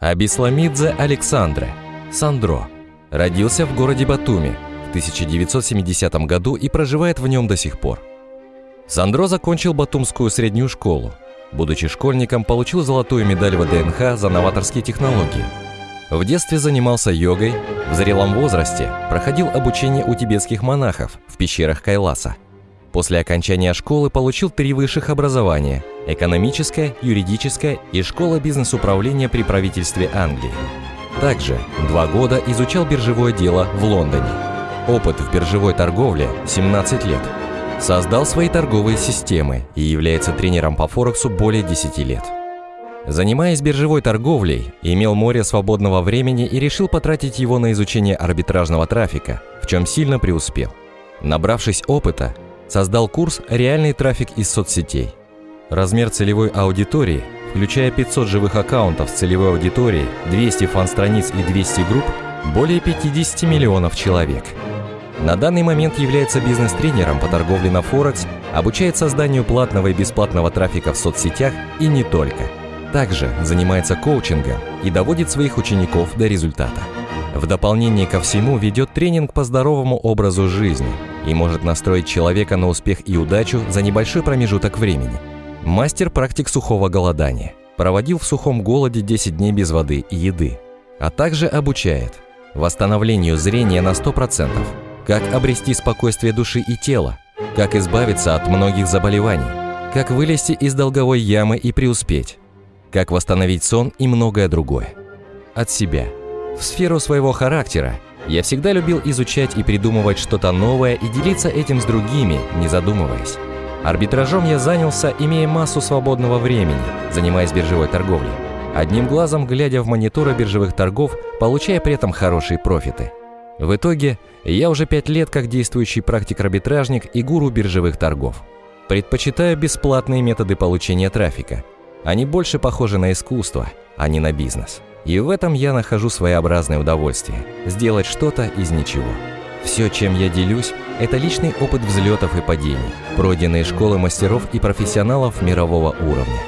Абисламидзе Александре, Сандро, родился в городе Батуми в 1970 году и проживает в нем до сих пор. Сандро закончил Батумскую среднюю школу. Будучи школьником, получил золотую медаль ВДНХ за новаторские технологии. В детстве занимался йогой, в зрелом возрасте проходил обучение у тибетских монахов в пещерах Кайласа. После окончания школы получил три высших образования – экономическое, юридическое и школа бизнес-управления при правительстве Англии. Также два года изучал биржевое дело в Лондоне. Опыт в биржевой торговле – 17 лет. Создал свои торговые системы и является тренером по Форексу более 10 лет. Занимаясь биржевой торговлей, имел море свободного времени и решил потратить его на изучение арбитражного трафика, в чем сильно преуспел. Набравшись опыта, создал курс «Реальный трафик из соцсетей», Размер целевой аудитории, включая 500 живых аккаунтов с целевой аудиторией, 200 фан-страниц и 200 групп, более 50 миллионов человек. На данный момент является бизнес-тренером по торговле на Форекс, обучает созданию платного и бесплатного трафика в соцсетях и не только. Также занимается коучингом и доводит своих учеников до результата. В дополнение ко всему ведет тренинг по здоровому образу жизни и может настроить человека на успех и удачу за небольшой промежуток времени – Мастер практик сухого голодания. Проводил в сухом голоде 10 дней без воды и еды. А также обучает восстановлению зрения на 100%, как обрести спокойствие души и тела, как избавиться от многих заболеваний, как вылезти из долговой ямы и преуспеть, как восстановить сон и многое другое. От себя. В сферу своего характера я всегда любил изучать и придумывать что-то новое и делиться этим с другими, не задумываясь. Арбитражом я занялся, имея массу свободного времени, занимаясь биржевой торговлей. Одним глазом глядя в мониторы биржевых торгов, получая при этом хорошие профиты. В итоге, я уже пять лет как действующий практик-арбитражник и гуру биржевых торгов. Предпочитаю бесплатные методы получения трафика. Они больше похожи на искусство, а не на бизнес. И в этом я нахожу своеобразное удовольствие – сделать что-то из ничего. Все, чем я делюсь, это личный опыт взлетов и падений, пройденные школы мастеров и профессионалов мирового уровня.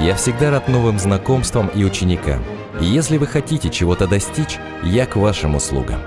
Я всегда рад новым знакомствам и ученикам. И если вы хотите чего-то достичь, я к вашим услугам.